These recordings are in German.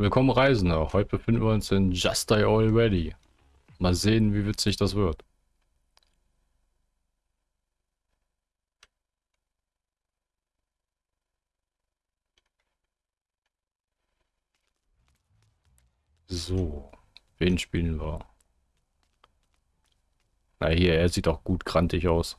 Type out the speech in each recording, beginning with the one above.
Willkommen Reisender, heute befinden wir uns in Just Die Already. Mal sehen, wie witzig das wird. So, wen spielen wir? Na hier, er sieht auch gut grantig aus.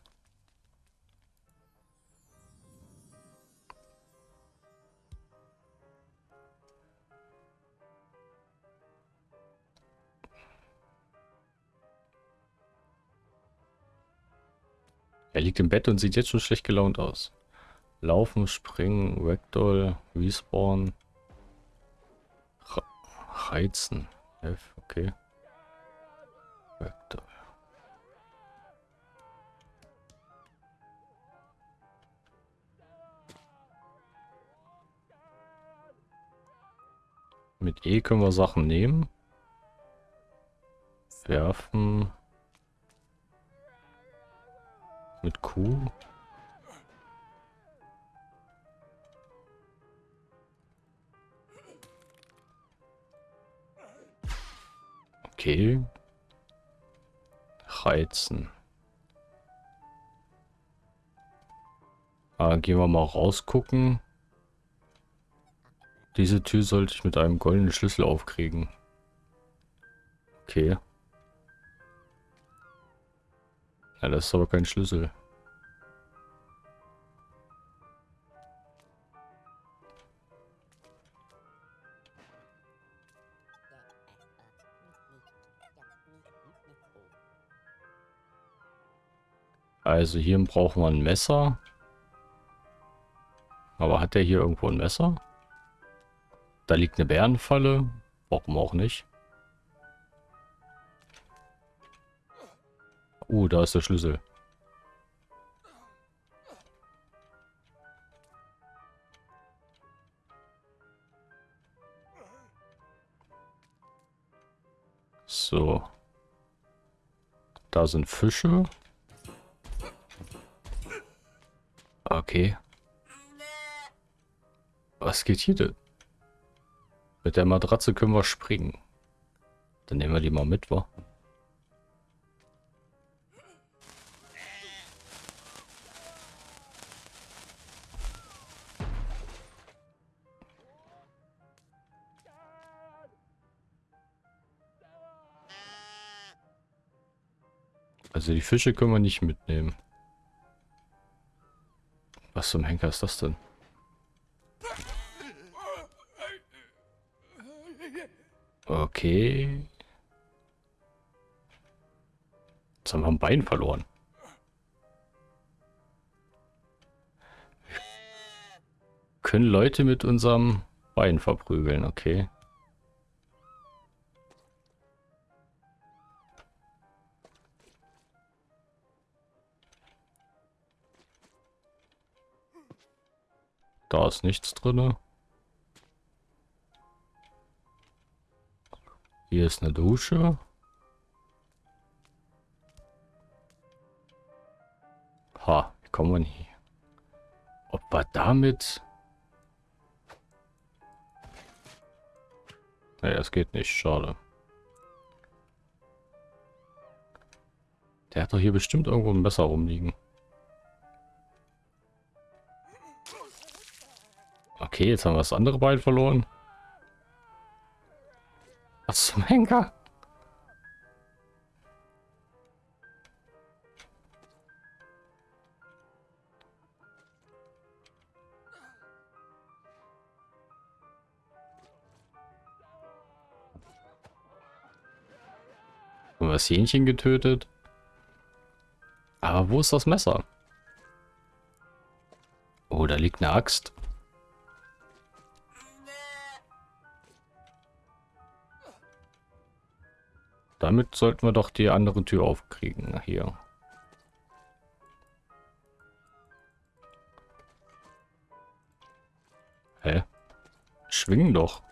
Er liegt im Bett und sieht jetzt schon schlecht gelaunt aus. Laufen, springen, Ragdoll, Respawn. Reizen. F, okay. Ragdoll. Mit E können wir Sachen nehmen. Werfen. Mit Q. Okay. Reizen. Ah, gehen wir mal rausgucken. Diese Tür sollte ich mit einem goldenen Schlüssel aufkriegen. Okay. Ja, das ist aber kein Schlüssel. Also hier brauchen wir ein Messer. Aber hat der hier irgendwo ein Messer? Da liegt eine Bärenfalle. Warum auch nicht? Uh, da ist der Schlüssel. So. Da sind Fische. Okay. Was geht hier denn? Mit der Matratze können wir springen. Dann nehmen wir die mal mit, wa? Also die Fische können wir nicht mitnehmen. Was zum Henker ist das denn? Okay. Jetzt haben wir ein Bein verloren. Können Leute mit unserem Bein verprügeln, okay. Da ist nichts drin. Hier ist eine Dusche. Ha, wie kommen wir hier? Ob wir damit... Naja, es geht nicht, schade. Der hat doch hier bestimmt irgendwo ein Messer rumliegen. Okay, jetzt haben wir das andere Bein verloren. Was zum Henker? Haben wir das Hähnchen getötet? Aber wo ist das Messer? Oh, da liegt eine Axt. Damit sollten wir doch die andere Tür aufkriegen. Hier. Hä? Schwingen doch.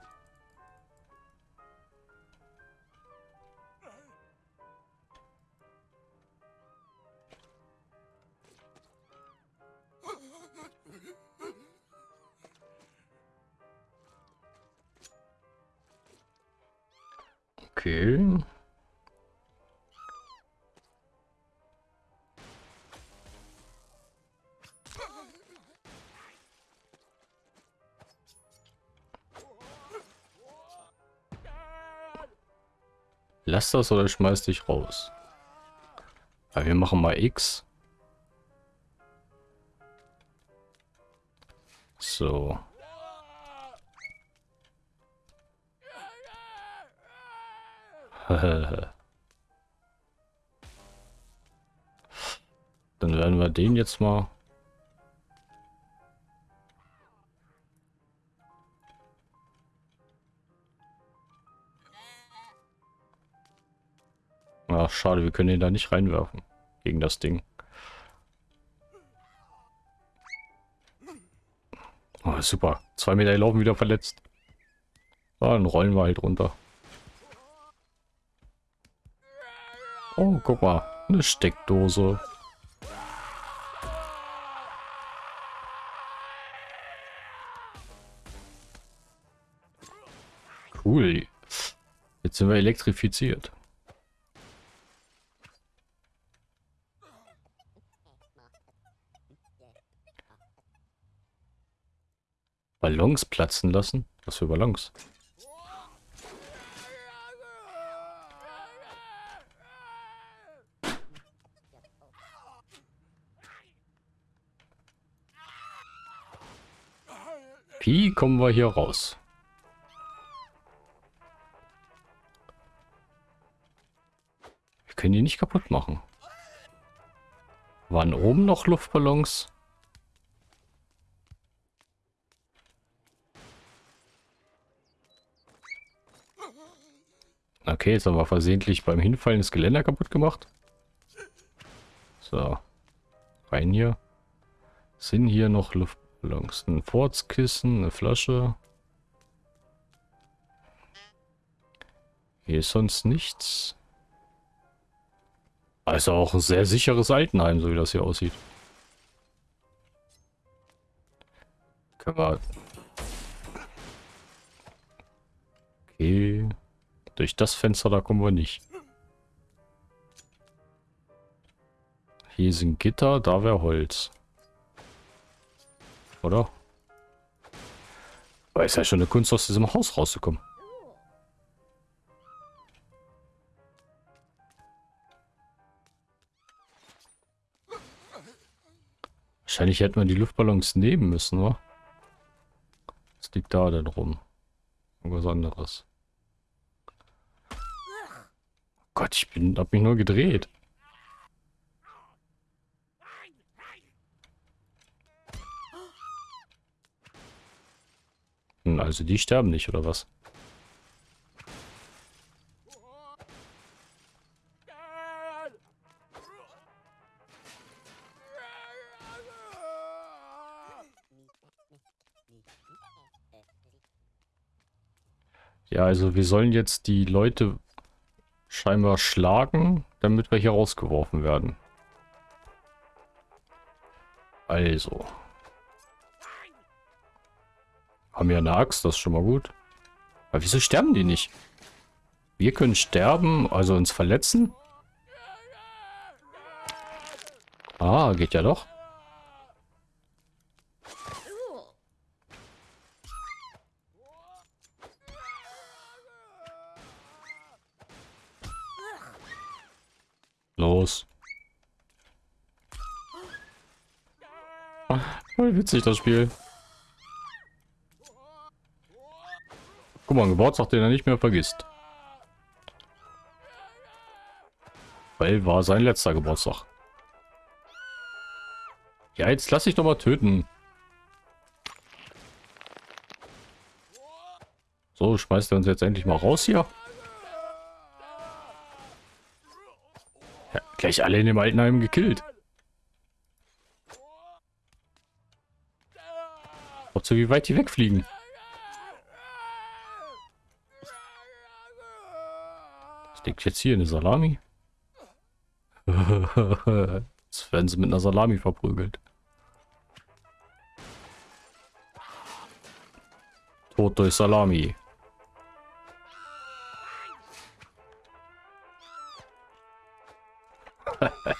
Okay. Lass das oder schmeiß dich raus. Aber wir machen mal X. So. Dann werden wir den jetzt mal... Ach, schade, wir können ihn da nicht reinwerfen. Gegen das Ding. Oh, super. Zwei Meter laufen wieder verletzt. Ah, dann rollen wir halt runter. Oh, guck mal. Eine Steckdose. Cool. Jetzt sind wir elektrifiziert. Ballons platzen lassen? Was für Ballons? Wie kommen wir hier raus? Wir können die nicht kaputt machen. Waren oben noch Luftballons? Okay, jetzt haben wir versehentlich beim Hinfallen das Geländer kaputt gemacht. So. Rein hier. Sind hier noch Luft... Ballons. Ein Fortskissen, eine Flasche. Hier ist sonst nichts. Also auch ein sehr sicheres Altenheim, so wie das hier aussieht. Können wir... Okay. Durch das Fenster, da kommen wir nicht. Hier sind Gitter, da wäre Holz. Oder? Aber ist ja schon eine Kunst, aus diesem Haus rauszukommen. Wahrscheinlich hätten wir die Luftballons nehmen müssen, wa? Was liegt da denn rum? Irgendwas anderes. Oh Gott, ich bin, hab mich nur gedreht. Also die sterben nicht, oder was? Ja, also wir sollen jetzt die Leute scheinbar schlagen, damit wir hier rausgeworfen werden. Also. Haben ja eine Axt, das ist schon mal gut. Aber wieso sterben die nicht? Wir können sterben, also uns verletzen? Ah, geht ja doch. Los. Voll witzig das Spiel. Guck mal, ein Geburtstag, den er nicht mehr vergisst. Weil war sein letzter Geburtstag. Ja, jetzt lass ich doch mal töten. So, schmeißt er uns jetzt endlich mal raus hier. Gleich alle in dem Altenheim gekillt. Ob so wie weit die wegfliegen. Liegt jetzt hier eine Salami? Jetzt werden sie mit einer Salami verprügelt. Tod durch Salami.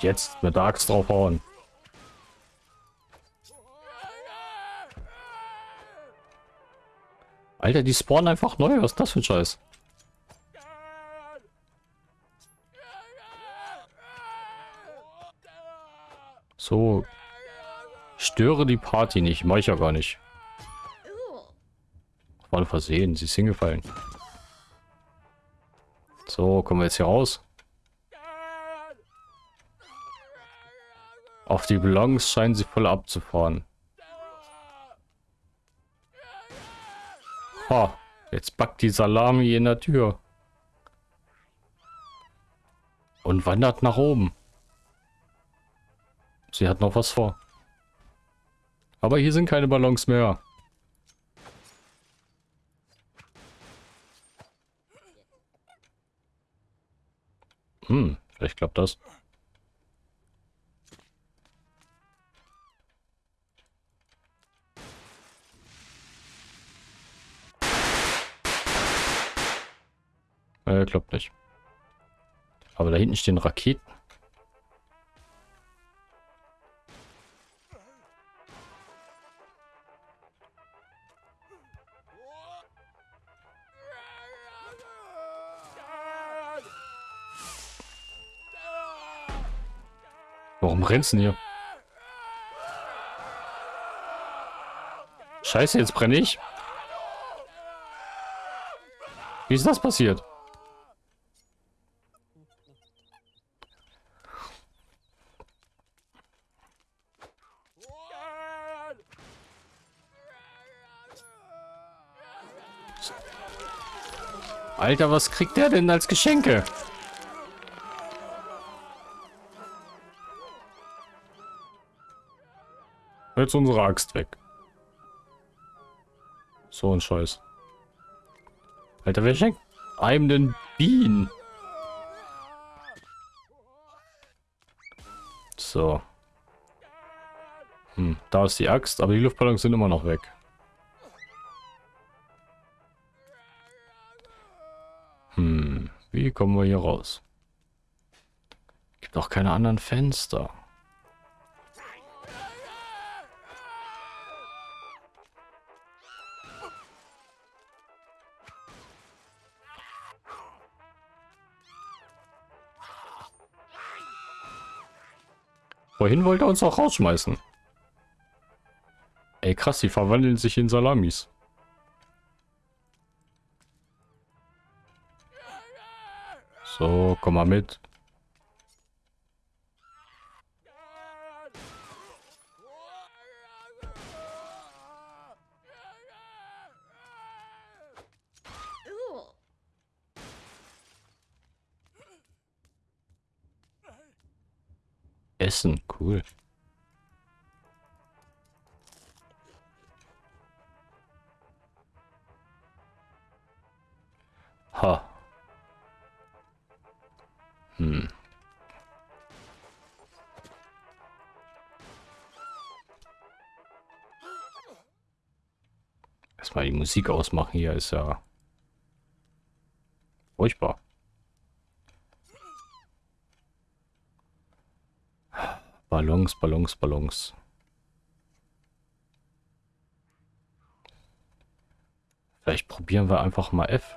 Jetzt mit der Axt draufhauen. Alter, die spawnen einfach neu. Was ist das für ein Scheiß? So. Störe die Party nicht. Mach ich ja gar nicht. Versehen. Sie ist hingefallen. So, kommen wir jetzt hier raus. Auf die Ballons scheinen sie voll abzufahren. Ha, jetzt backt die Salami in der Tür. Und wandert nach oben. Sie hat noch was vor. Aber hier sind keine Ballons mehr. Hm, vielleicht klappt das. Äh, klappt nicht. Aber da hinten stehen Raketen. Warum rennst du denn hier? Scheiße, jetzt brenne ich. Wie ist das passiert? Alter, was kriegt der denn als Geschenke? Jetzt unsere Axt weg. So ein Scheiß. Alter, wer schenkt einem den Bienen? So. Hm, da ist die Axt, aber die Luftballons sind immer noch weg. Hm, wie kommen wir hier raus? Gibt auch keine anderen Fenster. Vorhin wollte er uns auch rausschmeißen. Ey, krass, die verwandeln sich in Salamis. So, komm mal mit. Essen, cool. Ha. Hm. Erstmal die Musik ausmachen hier ist ja furchtbar. Ballons, Ballons, Ballons. Vielleicht probieren wir einfach mal F.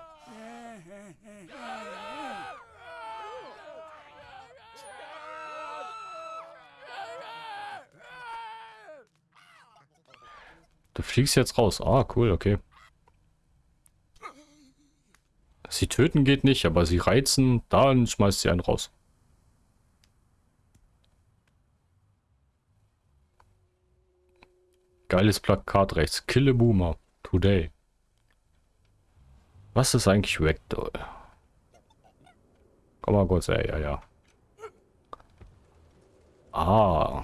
Du fliegst jetzt raus. Ah, cool, okay. Sie töten geht nicht, aber sie reizen, dann schmeißt sie einen raus. Geiles Plakat rechts. Kill a Boomer. Today. Was ist eigentlich Ragdoll? Komm mal kurz, ey, ja, ja. Ah.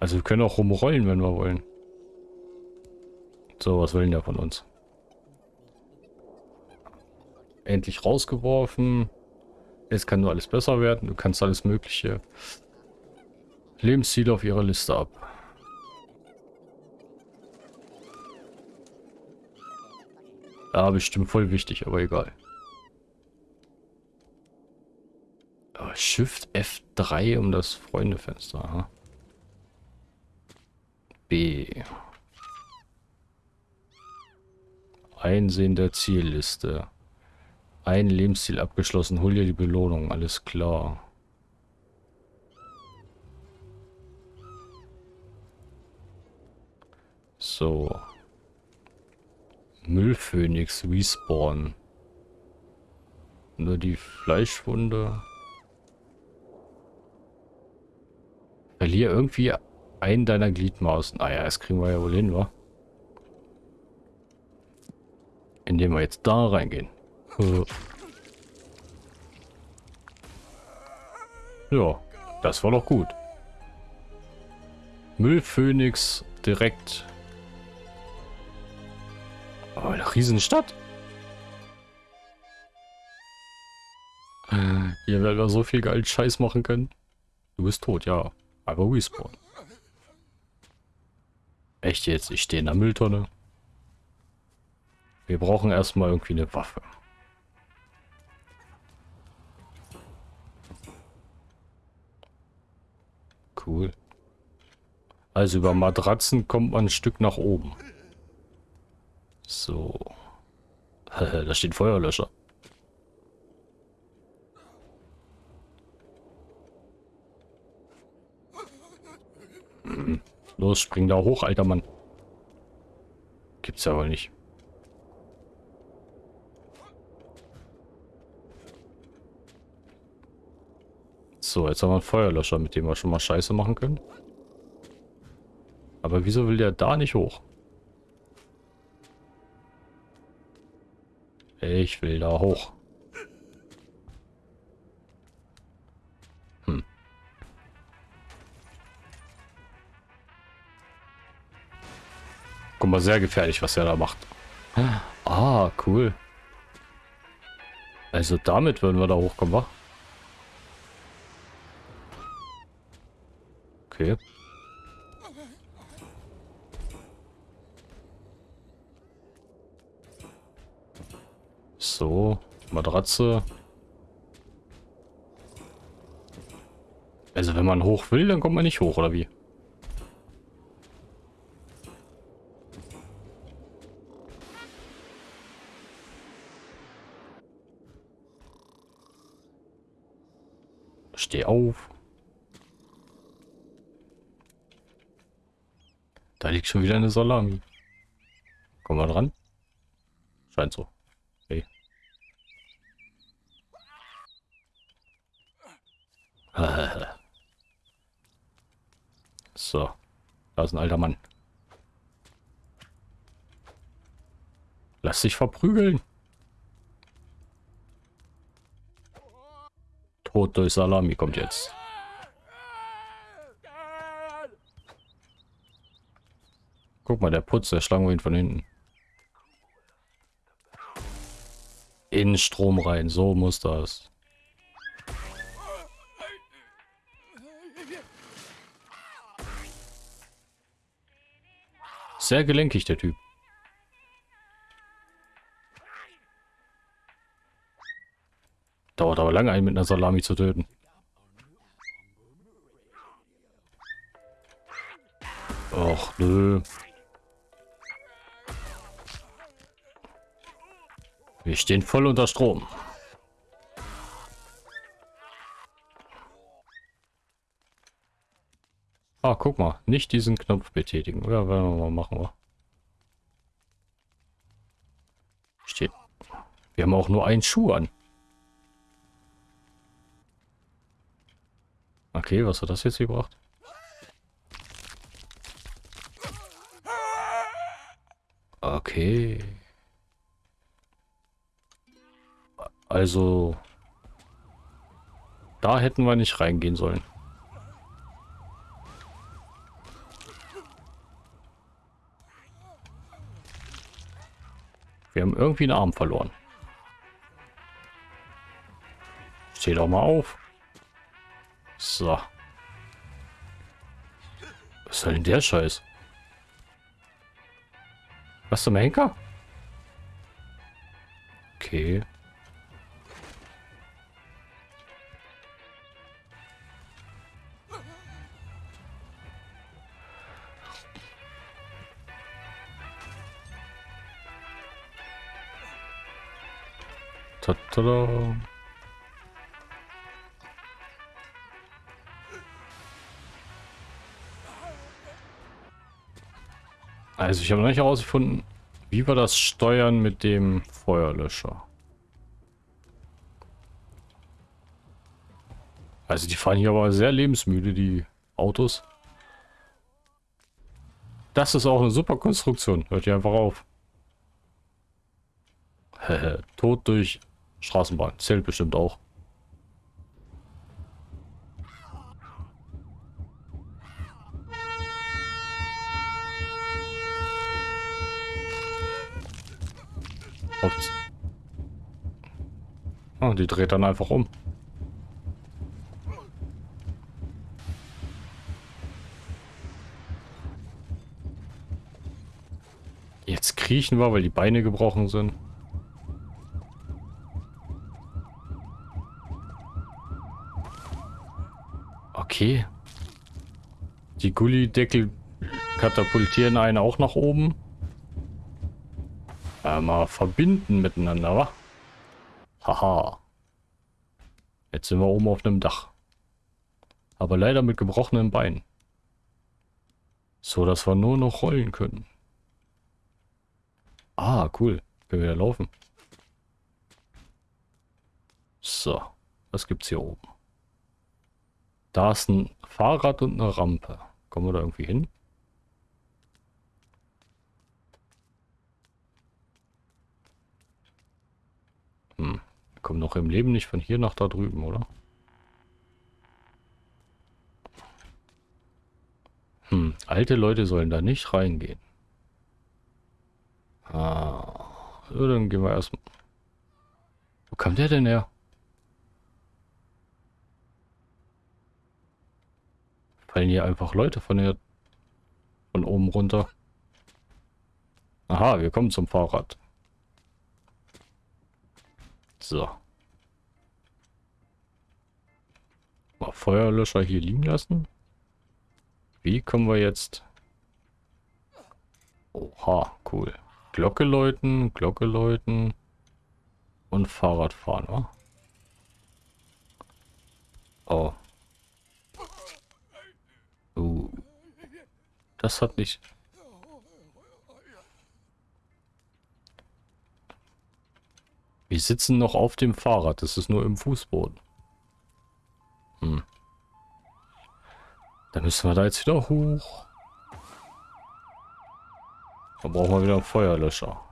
Also wir können auch rumrollen, wenn wir wollen. So, was wollen der von uns? Endlich rausgeworfen. Es kann nur alles besser werden. Du kannst alles Mögliche. Lebensziele auf ihrer Liste ab. Ja, bestimmt voll wichtig, aber egal. Oh, Shift F3 um das Freundefenster. Aha. B. Einsehen der Zielliste. Ein Lebensziel abgeschlossen. Hol dir die Belohnung. Alles klar. So. Müllphönix respawn. Nur die Fleischwunde. Verlier irgendwie einen deiner Gliedmaßen. Ah ja, das kriegen wir ja wohl hin, wa? Indem wir jetzt da reingehen. Äh. Ja, das war doch gut. Müllphönix direkt. Oh, eine Riesenstadt. Hier werden wir so viel geil Scheiß machen können. Du bist tot, ja. Aber respawn. Echt jetzt? Ich stehe in der Mülltonne. Wir brauchen erstmal irgendwie eine Waffe. Cool. Also über Matratzen kommt man ein Stück nach oben. So. da steht Feuerlöscher. Hm. Los, spring da hoch, alter Mann. Gibt's ja wohl nicht. So, jetzt haben wir einen Feuerlöscher, mit dem wir schon mal Scheiße machen können. Aber wieso will der da nicht hoch? Ich will da hoch. Hm. Guck mal, sehr gefährlich, was er da macht. Ah, cool. Also damit würden wir da hochkommen, wa? Okay. So, Matratze. Also wenn man hoch will, dann kommt man nicht hoch, oder wie? Steh auf. Da liegt schon wieder eine Salami. Kommen wir dran? Scheint so. Okay. so. Da ist ein alter Mann. Lass dich verprügeln. Tod durch Salami kommt jetzt. Guck mal, der Putz, der schlagen wir ihn von hinten. In Strom rein, so muss das. Sehr gelenkig, der Typ. Dauert aber lange, einen mit einer Salami zu töten. Och, nö. Wir stehen voll unter Strom. Ah, guck mal. Nicht diesen Knopf betätigen. Ja, werden wir machen. Steht. Wir haben auch nur einen Schuh an. Okay, was hat das jetzt gebracht? Okay. Also... Da hätten wir nicht reingehen sollen. Wir haben irgendwie einen Arm verloren. Steh doch mal auf. So. Was soll denn der Scheiß? Was zum Henker? Okay. Tada. Also ich habe noch nicht herausgefunden, wie wir das steuern mit dem Feuerlöscher. Also die fahren hier aber sehr lebensmüde, die Autos. Das ist auch eine super Konstruktion. Hört ihr einfach auf. Tod durch Straßenbahn. Zählt bestimmt auch. Oh, die dreht dann einfach um. Jetzt kriechen wir, weil die Beine gebrochen sind. Okay. Die Gullideckel katapultieren einen auch nach oben. Äh, mal verbinden miteinander, wa? Haha. Jetzt sind wir oben auf einem Dach. Aber leider mit gebrochenen Beinen. So, dass wir nur noch rollen können. Ah, cool. Können wir wieder laufen. So. Was gibt's hier oben? Da ist ein Fahrrad und eine Rampe. Kommen wir da irgendwie hin? Hm. Wir kommen noch im Leben nicht von hier nach da drüben, oder? Hm. Alte Leute sollen da nicht reingehen. Ah. So, dann gehen wir erstmal. Wo kam der denn her? Fallen hier einfach Leute von hier von oben runter. Aha, wir kommen zum Fahrrad. So. Mal Feuerlöscher hier liegen lassen. Wie kommen wir jetzt? Oha, cool. Glocke läuten, Glocke läuten und Fahrrad fahren, oh? Oh. Das hat nicht... Wir sitzen noch auf dem Fahrrad. Das ist nur im Fußboden. Hm. Dann müssen wir da jetzt wieder hoch. Dann brauchen wir wieder einen Feuerlöscher.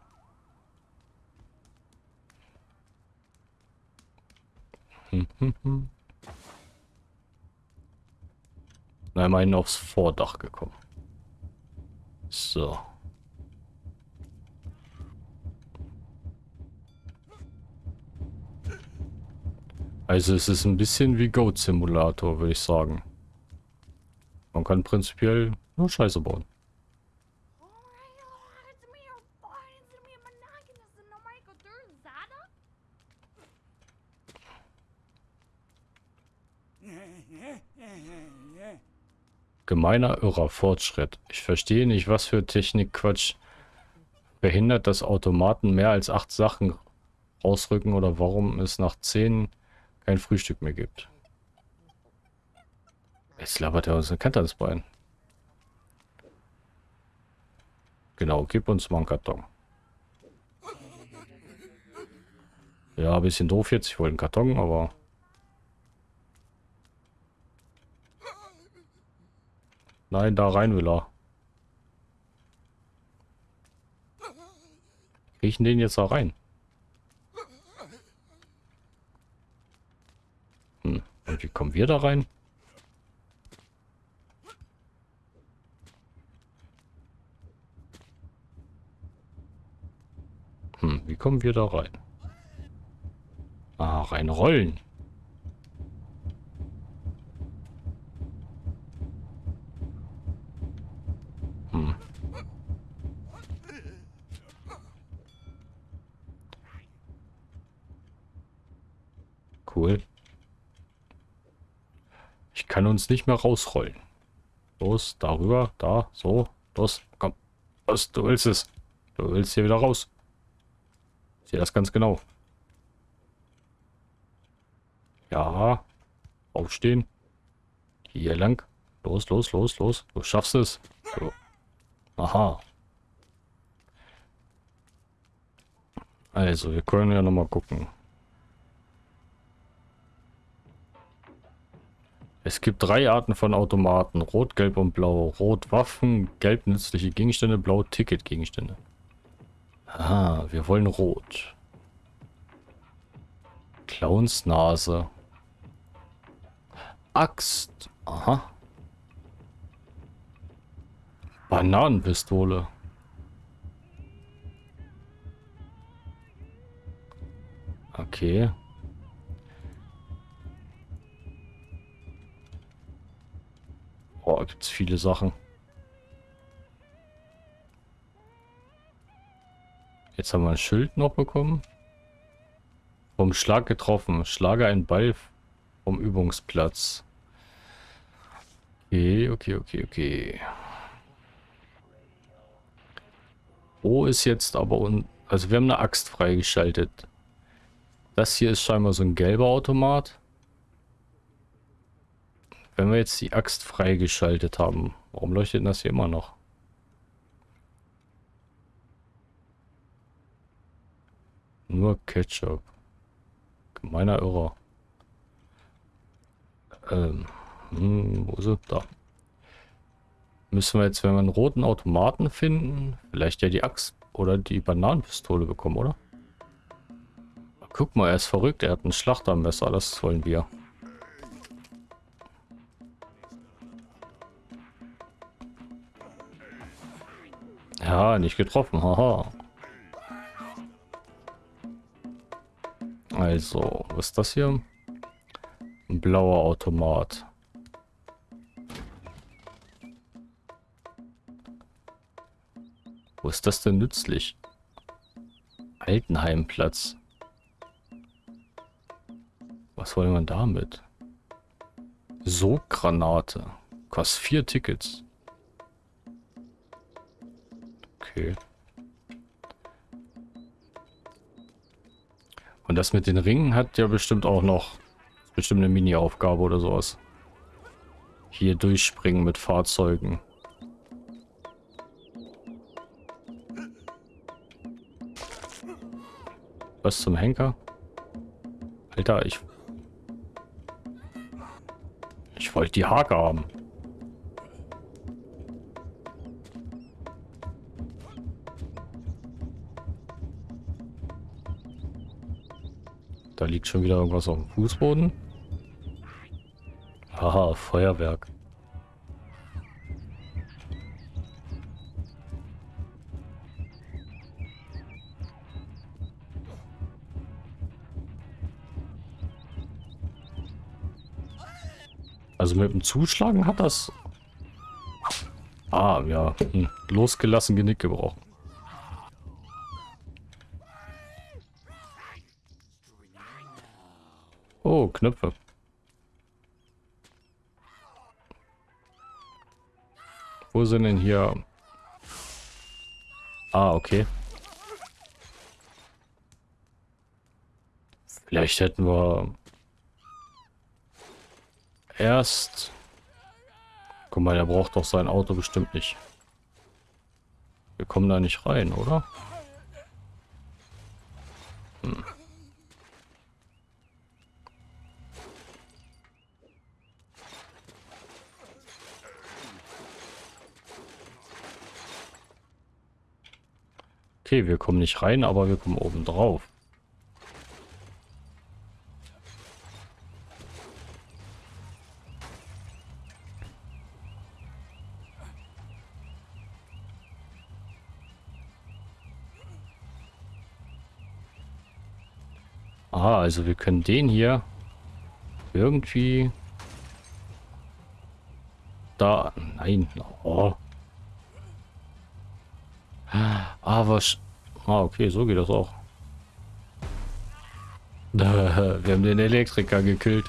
Hm, hm, hm. Na, immerhin aufs Vordach gekommen. So. Also es ist ein bisschen wie Goat Simulator, würde ich sagen. Man kann prinzipiell nur Scheiße bauen. Gemeiner irrer Fortschritt. Ich verstehe nicht, was für Technikquatsch verhindert, dass Automaten mehr als acht Sachen rausrücken oder warum es nach zehn kein Frühstück mehr gibt. Jetzt labert er uns eine Kante ans Bein. Genau, gib uns mal einen Karton. Ja, ein bisschen doof jetzt. Ich wollte einen Karton, aber Nein, da rein will er. Riechen den jetzt da rein? Hm. Und wie kommen wir da rein? Hm, wie kommen wir da rein? Ah, rein rollen. Cool. Ich kann uns nicht mehr rausrollen. Los, darüber, da, so, los, komm. Was, du willst es. Du willst hier wieder raus. Ich sehe das ganz genau. Ja. Aufstehen. Hier lang. Los, los, los, los. Du schaffst es. So. Aha. Also, wir können ja noch mal gucken. Es gibt drei Arten von Automaten. Rot, Gelb und Blau. Rot Waffen, Gelb nützliche Gegenstände, Blau Ticketgegenstände. Ah, wir wollen Rot. Clownsnase. Axt. Aha. Bananenpistole. Okay. Gibt's viele Sachen. Jetzt haben wir ein Schild noch bekommen. Vom Schlag getroffen. Schlage einen Ball vom Übungsplatz. Okay, okay, okay, okay. Wo ist jetzt aber... Un also wir haben eine Axt freigeschaltet. Das hier ist scheinbar so ein gelber Automat. Wenn wir jetzt die Axt freigeschaltet haben, warum leuchtet das hier immer noch? Nur Ketchup. Gemeiner Irrer. Ähm, hm, wo ist er? Da. Müssen wir jetzt, wenn wir einen roten Automaten finden, vielleicht ja die Axt oder die Bananenpistole bekommen, oder? Guck mal, er ist verrückt. Er hat ein Schlachtermesser. Das wollen wir. Ja, nicht getroffen. Haha. Also, was ist das hier? Ein blauer Automat. Wo ist das denn nützlich? Altenheimplatz. Was wollen wir damit? So Granate. Kostet vier Tickets. Okay. Und das mit den Ringen hat ja bestimmt auch noch bestimmt eine Mini-Aufgabe oder sowas. Hier durchspringen mit Fahrzeugen. Was zum Henker? Alter, ich wollte die Hake haben. Da liegt schon wieder irgendwas auf dem Fußboden. Haha, Feuerwerk. Also mit dem Zuschlagen hat das... Ah, ja. Hm. Losgelassen Genick gebrochen. Oh, Knöpfe. Wo sind denn hier... Ah, okay. Vielleicht hätten wir erst... Guck mal, der braucht doch sein Auto bestimmt nicht. Wir kommen da nicht rein, oder? Okay, wir kommen nicht rein, aber wir kommen oben drauf. Aha, also wir können den hier irgendwie da... Nein. Oh. Ah, was... Ah, okay, so geht das auch. Wir haben den Elektriker gekillt.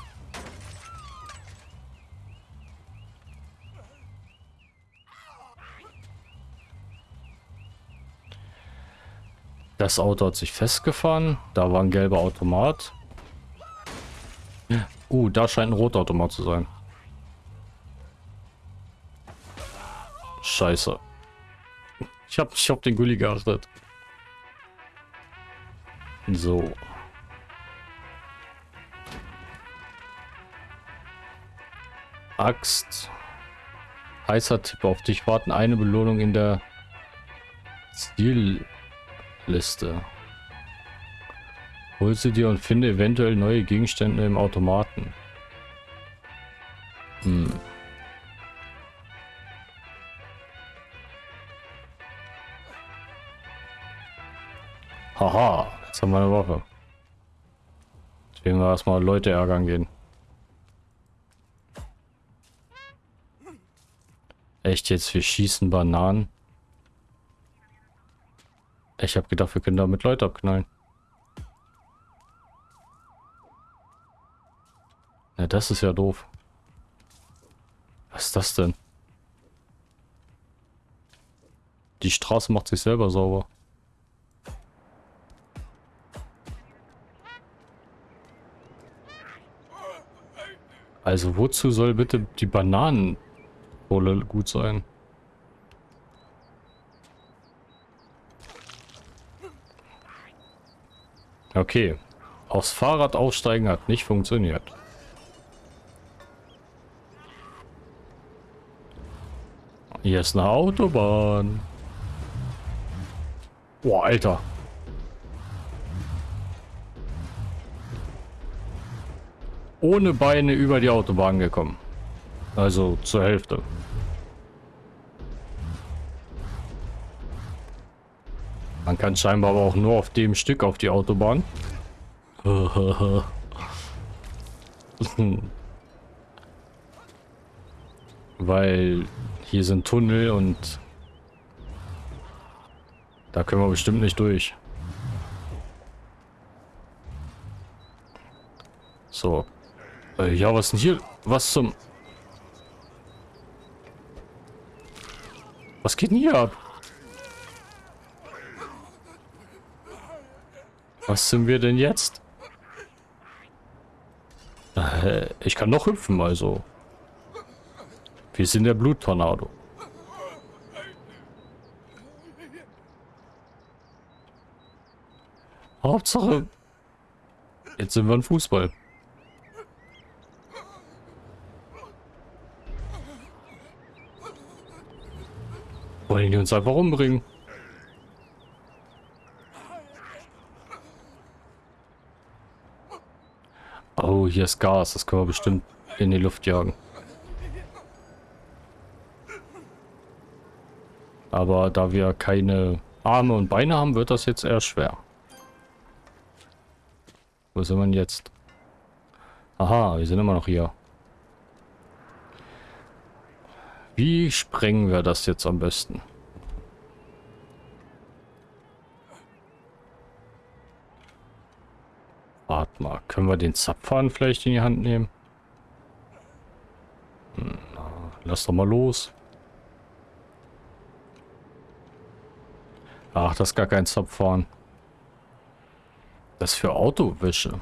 Das Auto hat sich festgefahren. Da war ein gelber Automat. Uh, da scheint ein roter Automat zu sein. Scheiße. Ich hab, ich hab den Gully geachtet. So. Axt. Heißer Tipp auf dich warten eine Belohnung in der Zielliste. Hol sie dir und finde eventuell neue Gegenstände im Automaten. Hm. Haha, jetzt haben wir eine. Jetzt werden wir erstmal Leute ärgern gehen. Echt jetzt, wir schießen Bananen. Ich habe gedacht, wir können damit Leute abknallen. Ja, das ist ja doof. Was ist das denn? Die Straße macht sich selber sauber. Also wozu soll bitte die Bananenrolle gut sein? Okay. Aufs Fahrrad aufsteigen hat nicht funktioniert. Hier ist eine Autobahn. Boah, Alter. Ohne Beine über die Autobahn gekommen. Also zur Hälfte. Man kann scheinbar aber auch nur auf dem Stück auf die Autobahn. Weil hier sind Tunnel und da können wir bestimmt nicht durch. So, äh, ja, was denn hier? Was zum... Was geht denn hier ab? Was sind wir denn jetzt? Äh, ich kann noch hüpfen, also. Wir sind der Bluttornado. Hauptsache, jetzt sind wir ein Fußball. Wollen die uns einfach umbringen? Oh, hier ist Gas. Das können wir bestimmt in die Luft jagen. Aber da wir keine Arme und Beine haben, wird das jetzt eher schwer. Wo sind wir jetzt? Aha, wir sind immer noch hier. Wie sprengen wir das jetzt am besten? Warte mal, können wir den Zapfhahn vielleicht in die Hand nehmen? Hm, na, lass doch mal los. Ach, das ist gar kein Zapfhahn. Das ist für Autowäsche.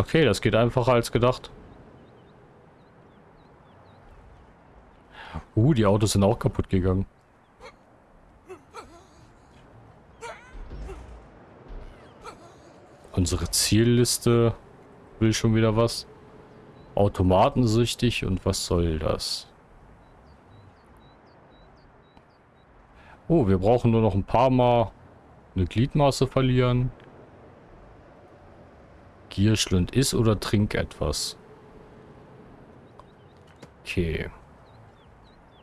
Okay, das geht einfacher als gedacht. Uh, die Autos sind auch kaputt gegangen. Unsere Zielliste will schon wieder was. Automatensüchtig und was soll das? Oh, wir brauchen nur noch ein paar Mal eine Gliedmaße verlieren. Gierschlund ist oder trink etwas. Okay.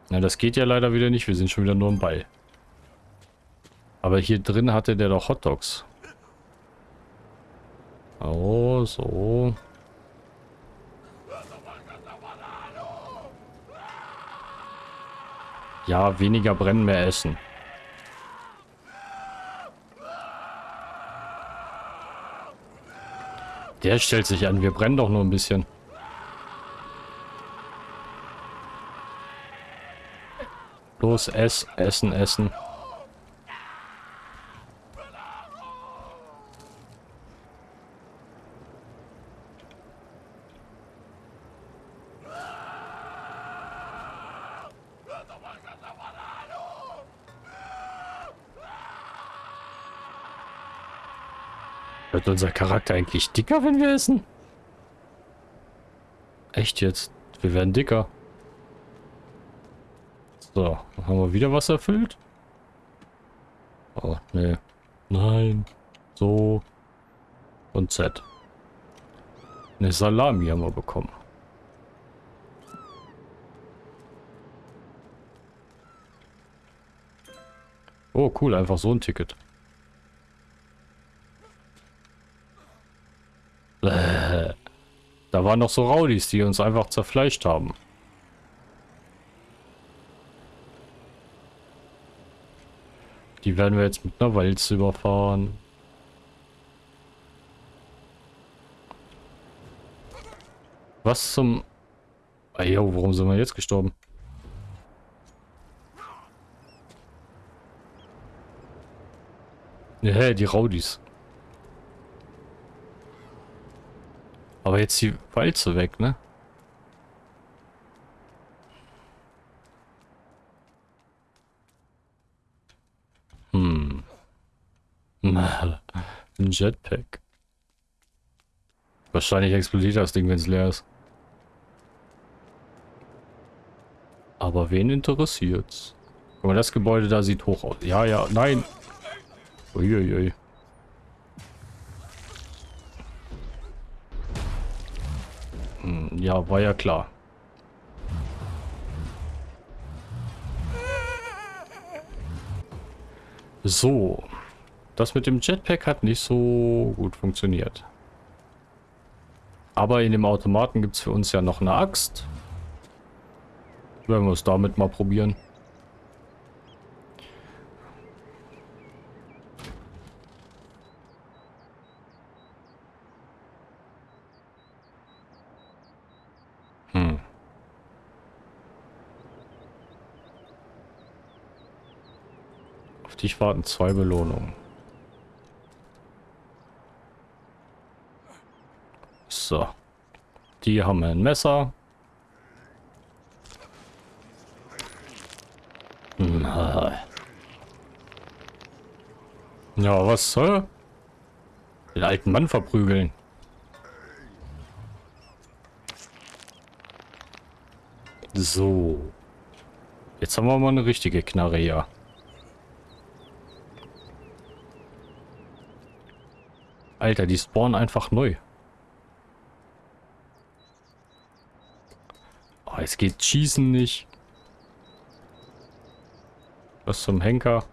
Na, das geht ja leider wieder nicht. Wir sind schon wieder nur im Ball. Aber hier drin hatte der doch Hotdogs. Oh, so. Ja, weniger brennen, mehr essen. Der stellt sich an, wir brennen doch nur ein bisschen. Los, ess, essen, essen. Unser Charakter eigentlich dicker, wenn wir essen? Echt jetzt? Wir werden dicker. So, haben wir wieder was erfüllt? Oh, nee. Nein. So. Und Z. Eine Salami haben wir bekommen. Oh, cool. Einfach so ein Ticket. Äh, da waren noch so Raudis, die uns einfach zerfleischt haben. Die werden wir jetzt mit einer Walze überfahren. Was zum... Ah, warum sind wir jetzt gestorben? Ja, die Raudis. Aber jetzt die Walze weg, ne? Hm. Ein Jetpack. Wahrscheinlich explodiert das Ding, wenn es leer ist. Aber wen interessiert's? Guck mal, das Gebäude da sieht hoch aus. Ja, ja, nein. Uiuiui. Hm, ja, war ja klar. So. Das mit dem Jetpack hat nicht so gut funktioniert. Aber in dem Automaten gibt es für uns ja noch eine Axt. Werden wir es damit mal probieren. Warten zwei Belohnungen. So. Die haben ein Messer. Ja, was soll? Den alten Mann verprügeln. So. Jetzt haben wir mal eine richtige Knarre hier. Alter, die spawnen einfach neu. Oh, es geht Schießen nicht. Was zum Henker.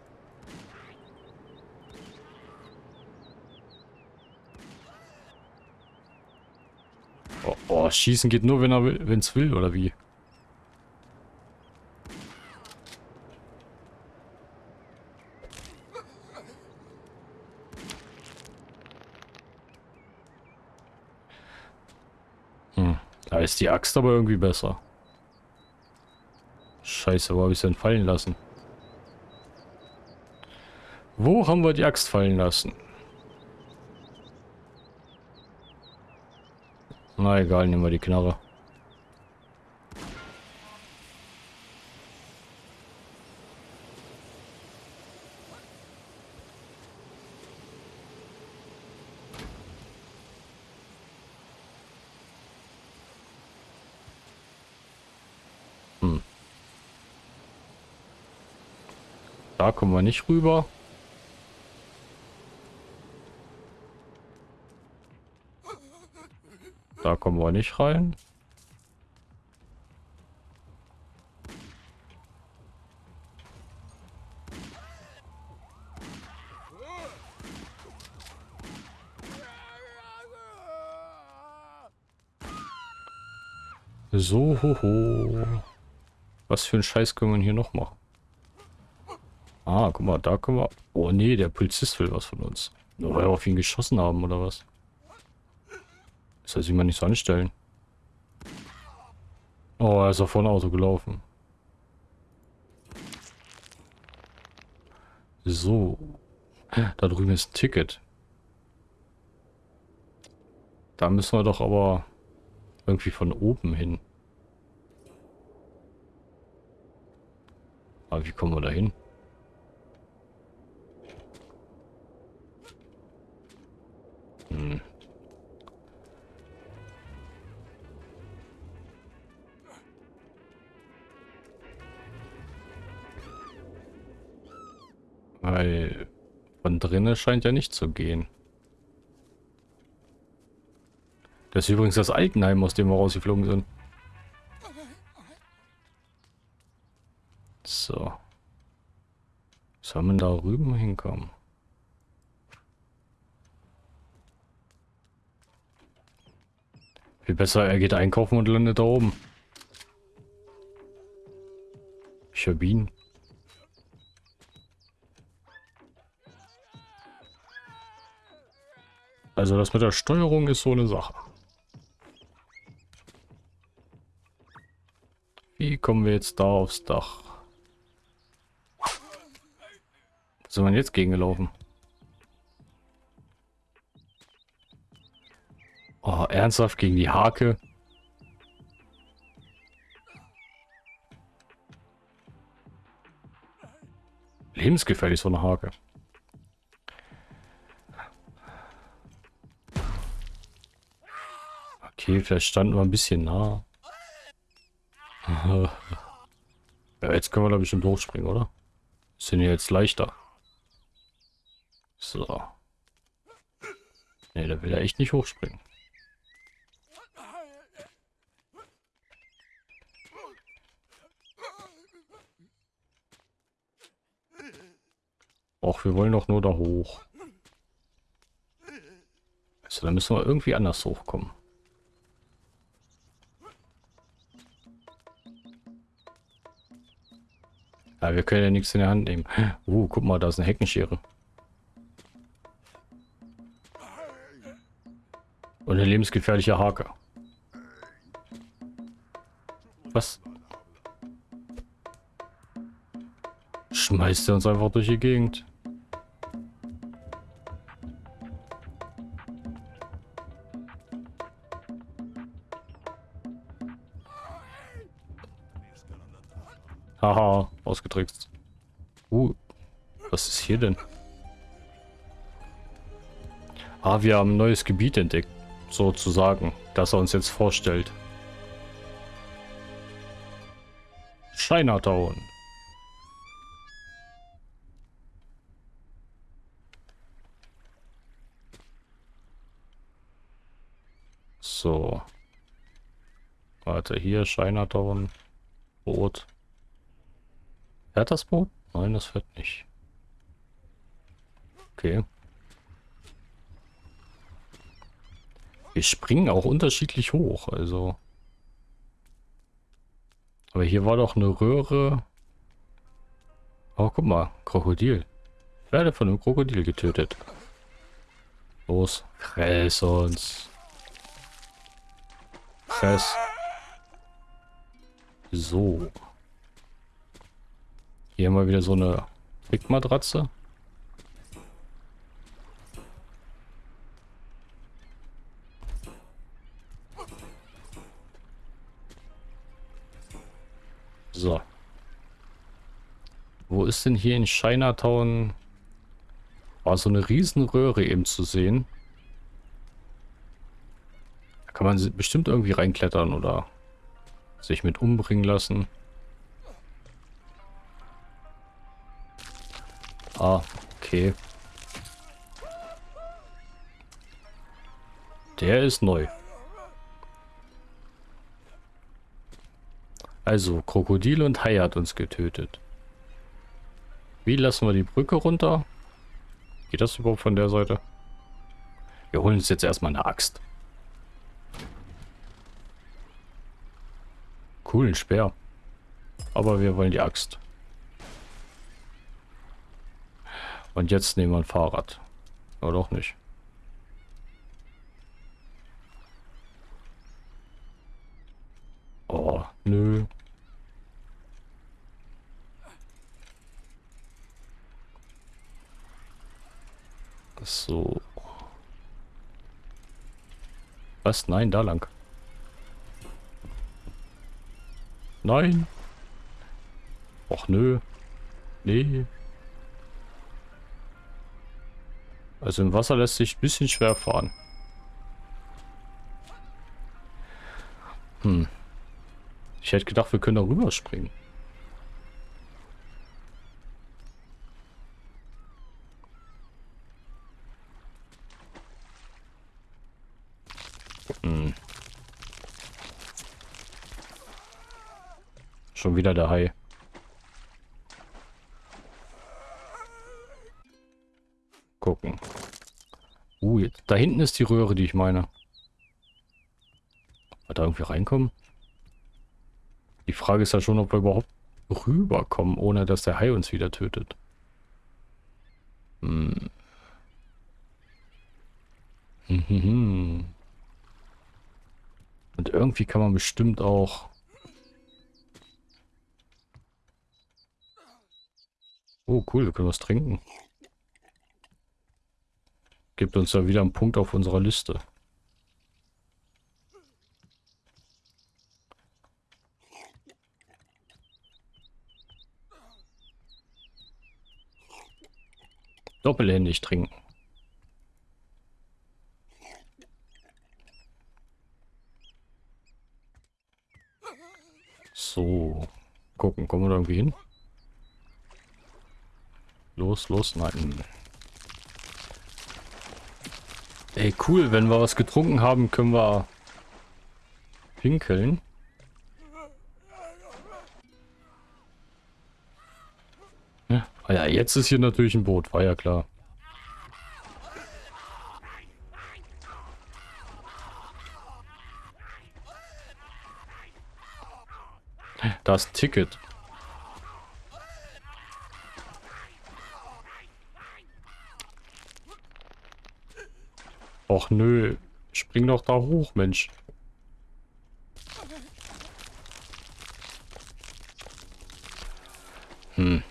Oh, oh, Schießen geht nur, wenn er will, wenn es will, oder wie? Ist die Axt aber irgendwie besser. Scheiße, wo habe ich denn fallen lassen? Wo haben wir die Axt fallen lassen? Na egal, nehmen wir die Knarre. Da kommen wir nicht rüber. Da kommen wir nicht rein. So, ho, ho. Was für ein Scheiß können wir hier noch machen? Ah, guck mal, da können wir... Oh nee, der Polizist will was von uns. Nur weil wir auf ihn geschossen haben, oder was? Das soll sich mal nicht so anstellen. Oh, er ist auf vorne Auto gelaufen. So. Da drüben ist ein Ticket. Da müssen wir doch aber irgendwie von oben hin. Aber wie kommen wir da hin? Hm. Weil von drinnen scheint ja nicht zu gehen. Das ist übrigens das Altenheim, aus dem wir rausgeflogen sind. So. Soll man da rüben hinkommen? Viel besser, er geht einkaufen und landet da oben. Ich hab ihn. Also das mit der Steuerung ist so eine Sache. Wie kommen wir jetzt da aufs Dach? Was soll man jetzt gegengelaufen? Oh, ernsthaft gegen die Hake? Lebensgefährlich so eine Hake. Okay, vielleicht standen wir ein bisschen nah. ja, jetzt können wir da bestimmt hochspringen, oder? Sind ja jetzt leichter. So. Ne, da will er echt nicht hochspringen. Och, wir wollen doch nur da hoch. Also, da müssen wir irgendwie anders hochkommen. Ja, wir können ja nichts in der Hand nehmen. Uh, guck mal, da ist eine Heckenschere. Und eine lebensgefährliche Hake. Was? Schmeißt er uns einfach durch die Gegend. Haha, ausgetrickst. Uh, was ist hier denn? Ah, wir haben ein neues Gebiet entdeckt, sozusagen, das er uns jetzt vorstellt. Chinatown. So. Warte, hier Chinatown. Boot. Fährt das Boot? Nein, das fährt nicht. Okay. Wir springen auch unterschiedlich hoch, also. Aber hier war doch eine Röhre. Oh, guck mal, Krokodil. Ich werde von einem Krokodil getötet. Los, fress uns. Fress. So. Hier haben wir wieder so eine Pickmatratze. So. Wo ist denn hier in Chinatown? War so eine Riesenröhre eben zu sehen. Da kann man bestimmt irgendwie reinklettern oder sich mit umbringen lassen. Ah, okay. Der ist neu. Also, Krokodil und Hai hat uns getötet. Wie lassen wir die Brücke runter? Geht das überhaupt von der Seite? Wir holen uns jetzt erstmal eine Axt. Coolen Speer. Aber wir wollen die Axt. Und jetzt nehmen wir ein Fahrrad. Aber doch nicht. Oh, nö. So. Was? Nein, da lang. Nein. Och nö. Nee. Also im Wasser lässt sich ein bisschen schwer fahren. Hm. Ich hätte gedacht, wir können da rüberspringen. Hm. Schon wieder der Hai. Gucken. Uh, da hinten ist die Röhre, die ich meine. Wird da irgendwie reinkommen? Die Frage ist ja schon, ob wir überhaupt rüberkommen, ohne dass der Hai uns wieder tötet. Hm. Und irgendwie kann man bestimmt auch... Oh, cool, wir können was trinken. Gibt uns ja wieder einen Punkt auf unserer Liste. Doppelhändig trinken. So. Gucken, kommen wir da irgendwie hin? Los, los, nein. Ey, cool, wenn wir was getrunken haben, können wir pinkeln. Ja, ah ja, jetzt ist hier natürlich ein Boot, war ja klar. Da ist ein Ticket. Och nö, spring doch da hoch, Mensch. Hm.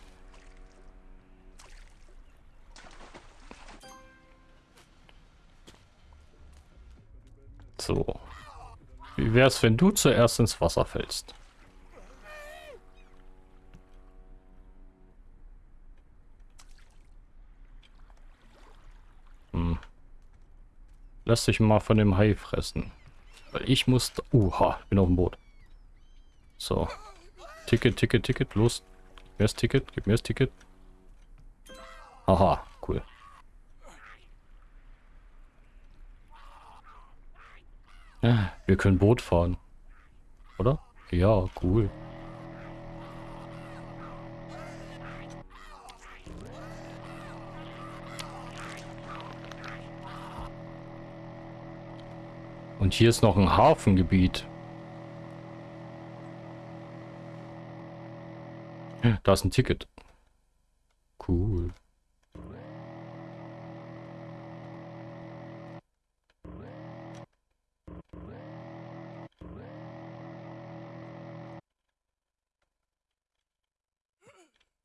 So. Wie wär's, wenn du zuerst ins Wasser fällst? Lass dich mal von dem Hai fressen. Weil ich muss... Uha, bin auf dem Boot. So. Ticket, Ticket, Ticket, los. Gib mir das Ticket, gib mir das Ticket. Aha, cool. Ja, wir können Boot fahren. Oder? Ja, cool. Und hier ist noch ein Hafengebiet. Da ist ein Ticket. Cool.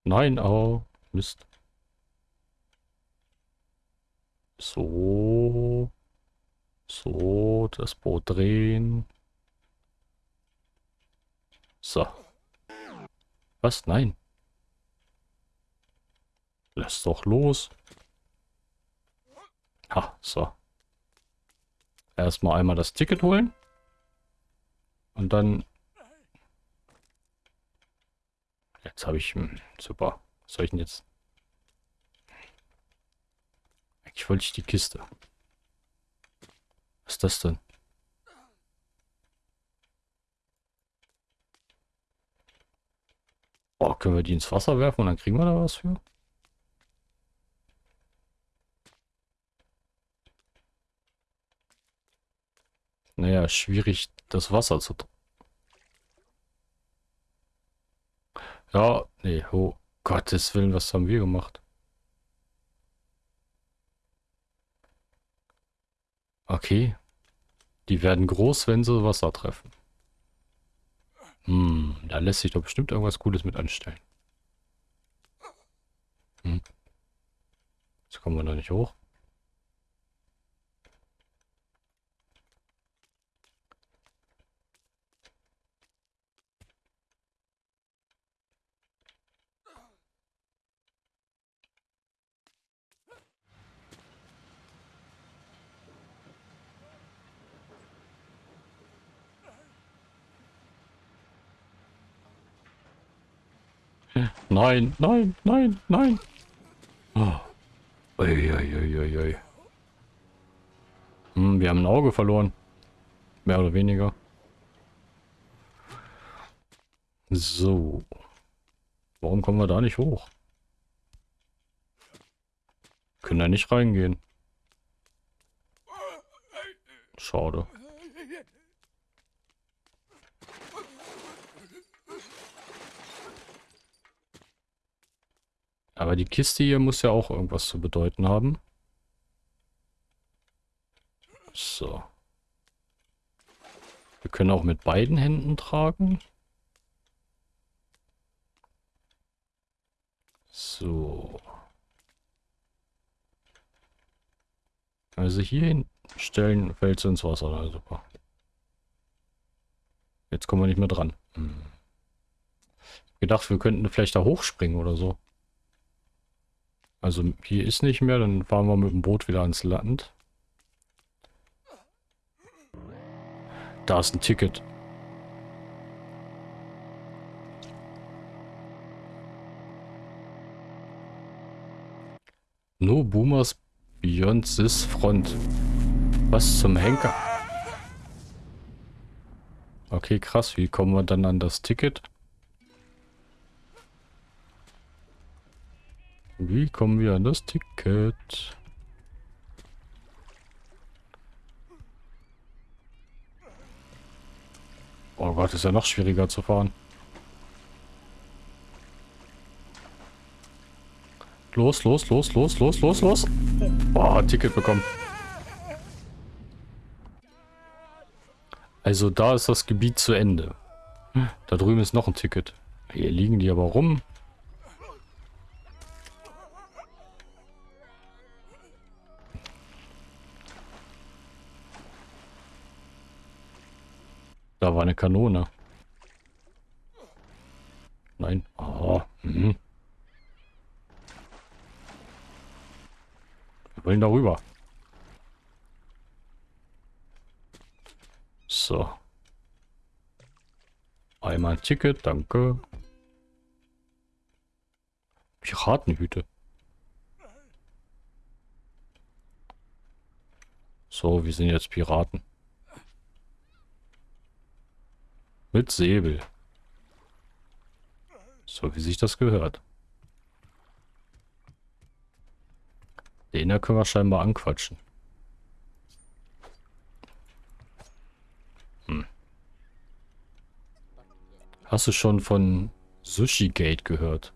Nein, oh, Mist. So. So, das Boot drehen. So. Was? Nein. Lass doch los. Ha, so. Erstmal einmal das Ticket holen. Und dann... Jetzt habe ich... Hm, super. Was soll ich denn jetzt? Eigentlich wollte ich die Kiste. Was ist das denn? Oh, können wir die ins Wasser werfen und dann kriegen wir da was für? Naja, schwierig das Wasser zu... Ja, nee, oh Gottes Willen, was haben wir gemacht? Okay. Die werden groß, wenn sie Wasser treffen. Hm, da lässt sich doch bestimmt irgendwas Cooles mit anstellen. Hm. Jetzt kommen wir da nicht hoch. Nein, nein, nein, nein. Oh. Ui, ui, ui. Hm, wir haben ein Auge verloren. Mehr oder weniger. So. Warum kommen wir da nicht hoch? Können da nicht reingehen. Schade. Aber die Kiste hier muss ja auch irgendwas zu bedeuten haben. So. Wir können auch mit beiden Händen tragen. So. Also hier hinstellen, fällt sie ins Wasser. Na, super. Jetzt kommen wir nicht mehr dran. Hm. Gedacht, wir könnten vielleicht da hochspringen oder so. Also hier ist nicht mehr, dann fahren wir mit dem Boot wieder ans Land. Da ist ein Ticket. No Boomers Beyond this Front. Was zum Henker? Okay, krass. Wie kommen wir dann an das Ticket? Wie kommen wir an das Ticket? Oh Gott, ist ja noch schwieriger zu fahren. Los, los, los, los, los, los, los. Boah, Ticket bekommen. Also da ist das Gebiet zu Ende. Da drüben ist noch ein Ticket. Hier liegen die aber rum. Da war eine Kanone. Nein. Oh. Mhm. Wir wollen darüber. So. Einmal ein Ticket, danke. Piratenhüte. So, wir sind jetzt Piraten. Mit Säbel. So wie sich das gehört. Den da können wir scheinbar anquatschen. Hm. Hast du schon von Sushi Gate gehört?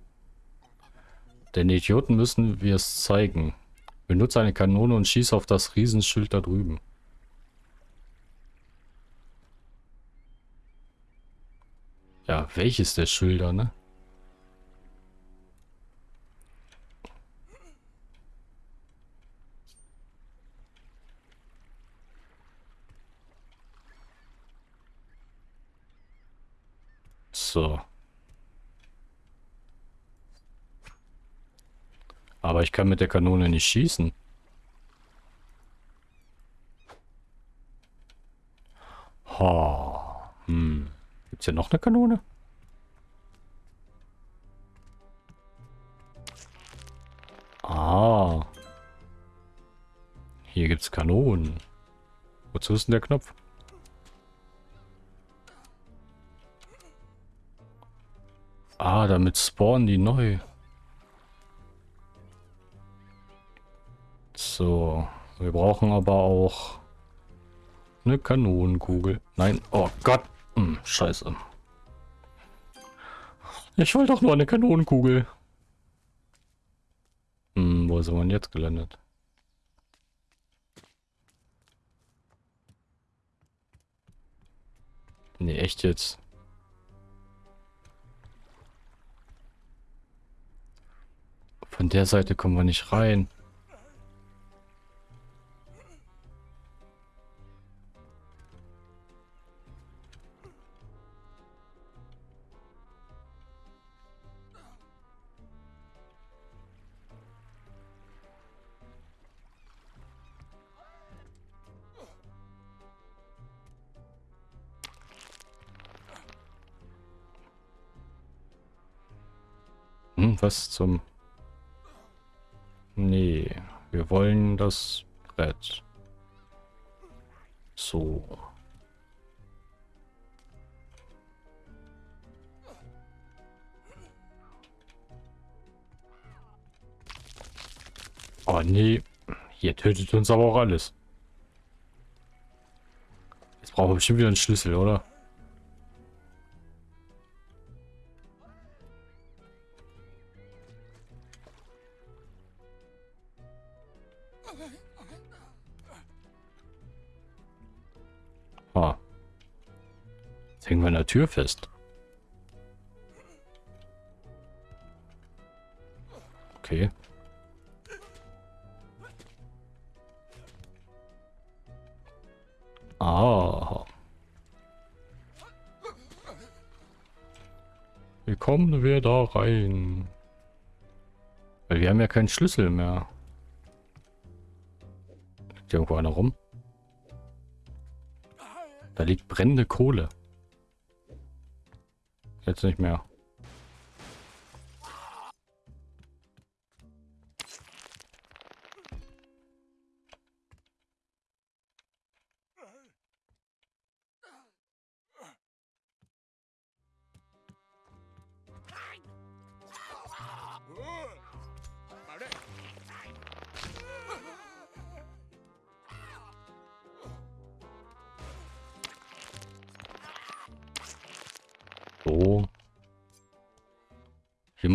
Den Idioten müssen wir es zeigen. Benutze eine Kanone und schieß auf das Riesenschild da drüben. Ja, welches der Schilder, ne? So. Aber ich kann mit der Kanone nicht schießen. Ha. Hm. Gibt's hier noch eine Kanone? Ah. Hier gibt's Kanonen. Wozu ist denn der Knopf? Ah, damit spawnen die neu. So. Wir brauchen aber auch eine Kanonenkugel. Nein. Oh Gott. Hm, scheiße. Ich wollte doch nur eine Kanonenkugel. Hm, wo sind wir jetzt gelandet? Nee, echt jetzt. Von der Seite kommen wir nicht rein. Hm, was zum... Nee, wir wollen das Brett. So. Oh nee, hier tötet uns aber auch alles. Jetzt brauchen wir bestimmt wieder einen Schlüssel, oder? Tür fest. Okay. Ah. Wie kommen wir da rein? Weil wir haben ja keinen Schlüssel mehr. Liegt irgendwo einer rum? Da liegt brennende Kohle. Jetzt nicht mehr.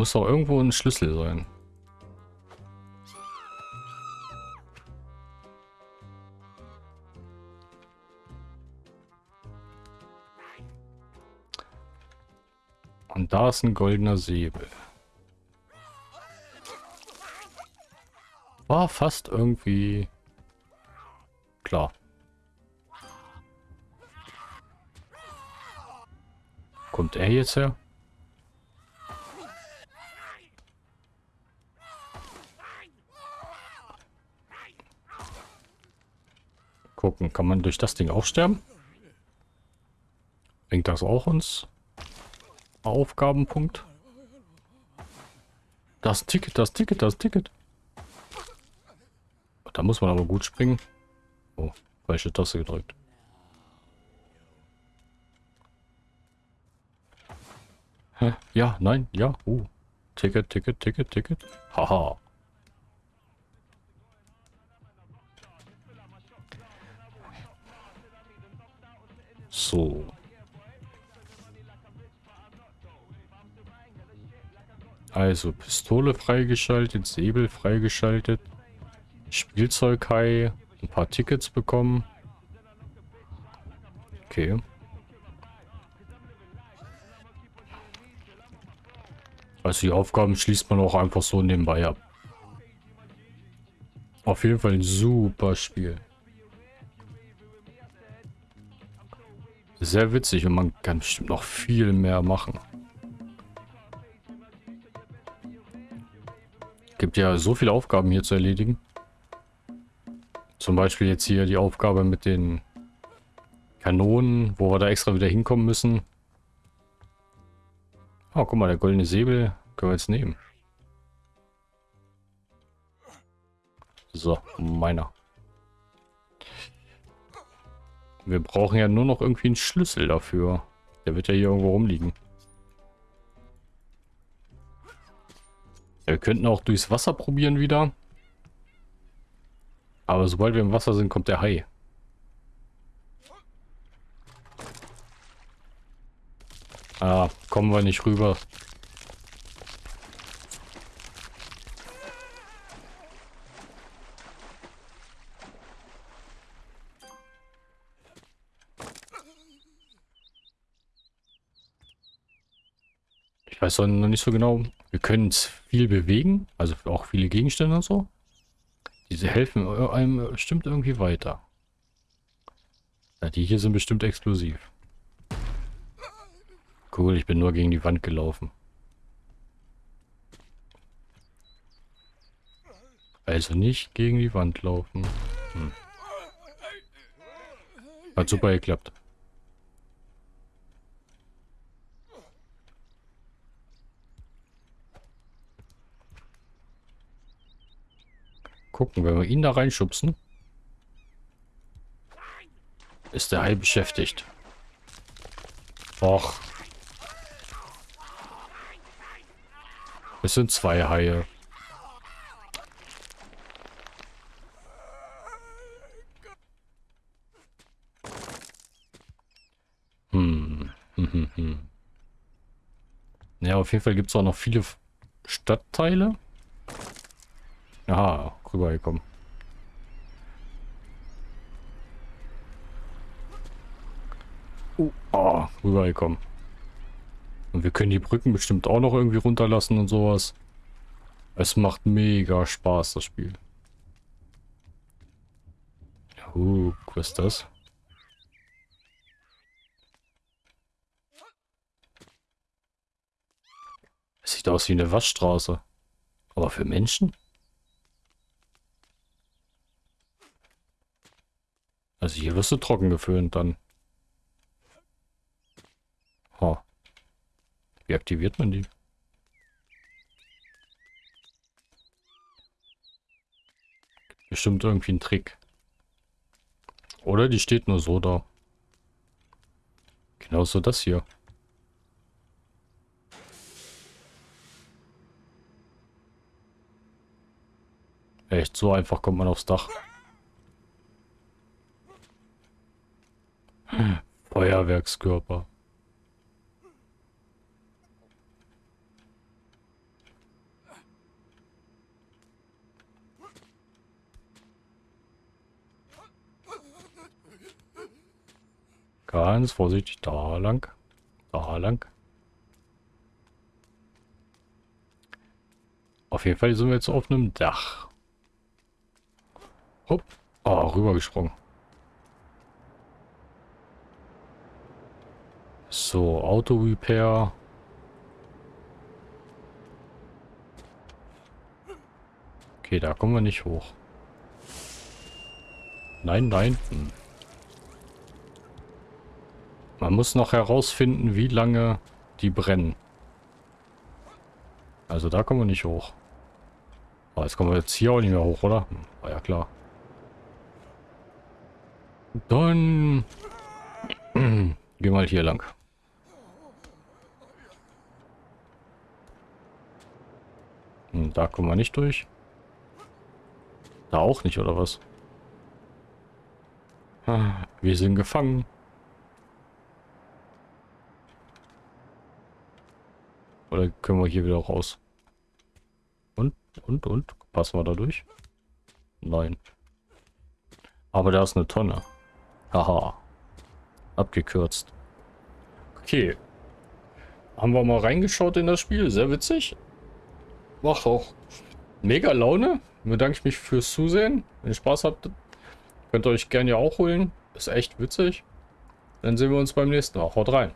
Muss doch irgendwo ein Schlüssel sein. Und da ist ein goldener Säbel. War fast irgendwie klar. Kommt er jetzt her? Gucken, kann man durch das Ding auch sterben? Bringt das auch uns? Aufgabenpunkt? Das Ticket, das Ticket, das Ticket. Da muss man aber gut springen. Oh, falsche Taste gedrückt. Hä? Ja, nein, ja. Uh. Ticket, Ticket, Ticket, Ticket. Haha. So. Also, Pistole freigeschaltet, Säbel freigeschaltet, Spielzeughai, ein paar Tickets bekommen. Okay. Also die Aufgaben schließt man auch einfach so nebenbei ab. Auf jeden Fall ein super Spiel. Sehr witzig und man kann bestimmt noch viel mehr machen. Gibt ja so viele Aufgaben hier zu erledigen. Zum Beispiel jetzt hier die Aufgabe mit den Kanonen, wo wir da extra wieder hinkommen müssen. Oh, guck mal, der goldene Säbel können wir jetzt nehmen. So, meiner. Wir brauchen ja nur noch irgendwie einen Schlüssel dafür. Der wird ja hier irgendwo rumliegen. Wir könnten auch durchs Wasser probieren wieder. Aber sobald wir im Wasser sind, kommt der Hai. Ah, kommen wir nicht rüber. Ich weiß noch nicht so genau. Wir können viel bewegen, also auch viele Gegenstände und so. Diese helfen einem bestimmt irgendwie weiter. Ja, die hier sind bestimmt explosiv. Cool, ich bin nur gegen die Wand gelaufen. Also nicht gegen die Wand laufen. Hm. Hat super geklappt. Gucken, wenn wir ihn da reinschubsen, ist der Hai beschäftigt. Och. Es sind zwei Haie. Hm. Ja, auf jeden Fall gibt es auch noch viele Stadtteile. Aha, rübergekommen. Uh, oh, rübergekommen. Und wir können die Brücken bestimmt auch noch irgendwie runterlassen und sowas. Es macht mega Spaß, das Spiel. Uh, was ist das? Es sieht aus wie eine Waschstraße. Aber für Menschen? Also hier wirst du trocken geföhnt dann. Ha. Wie aktiviert man die? Bestimmt irgendwie ein Trick. Oder die steht nur so da. Genauso das hier. Echt, so einfach kommt man aufs Dach. Feuerwerkskörper. Ganz vorsichtig, da lang. Da lang. Auf jeden Fall sind wir jetzt auf einem Dach. Hopp. Oh, rübergesprungen. So, Auto-Repair. Okay, da kommen wir nicht hoch. Nein, nein. Hm. Man muss noch herausfinden, wie lange die brennen. Also da kommen wir nicht hoch. Aber jetzt kommen wir jetzt hier auch nicht mehr hoch, oder? Hm, war ja klar. Dann gehen wir mal hier lang. Hm, da kommen wir nicht durch. Da auch nicht, oder was? Ah, wir sind gefangen. Oder können wir hier wieder raus? Und, und, und? Passen wir da durch? Nein. Aber da ist eine Tonne. Haha. Abgekürzt. Okay. Haben wir mal reingeschaut in das Spiel. Sehr witzig. Macht auch mega Laune. Bedanke ich mich fürs Zusehen. Wenn ihr Spaß habt, könnt ihr euch gerne ja auch holen. Ist echt witzig. Dann sehen wir uns beim nächsten Mal. Haut rein.